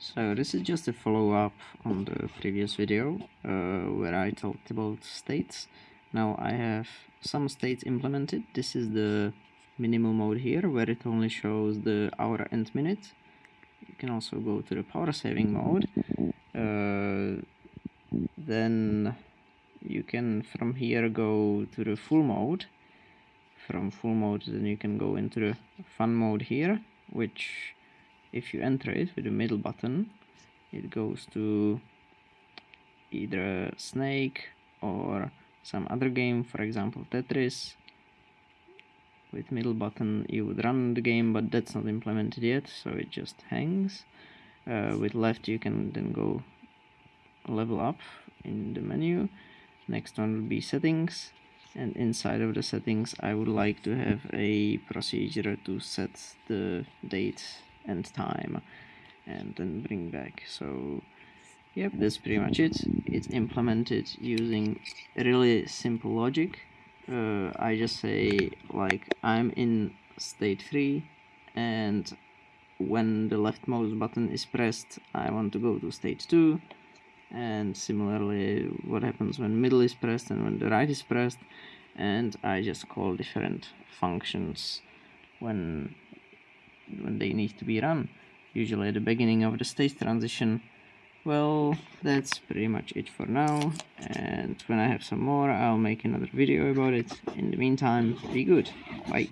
So this is just a follow-up on the previous video uh, where I talked about states. Now I have some states implemented. This is the minimal mode here where it only shows the hour and minute. You can also go to the power saving mode. Uh, then you can from here go to the full mode. From full mode then you can go into the fun mode here which if you enter it with the middle button it goes to either snake or some other game for example Tetris. With middle button you would run the game but that's not implemented yet so it just hangs. Uh, with left you can then go level up in the menu. Next one will be settings. And inside of the settings I would like to have a procedure to set the date and time and then bring back. So yep. that's pretty much it. It's implemented using really simple logic. Uh, I just say like I'm in state 3 and when the left leftmost button is pressed I want to go to state 2 and similarly what happens when middle is pressed and when the right is pressed. And I just call different functions when when they need to be run. Usually at the beginning of the state transition. Well that's pretty much it for now. And when I have some more I'll make another video about it. In the meantime be good. Bye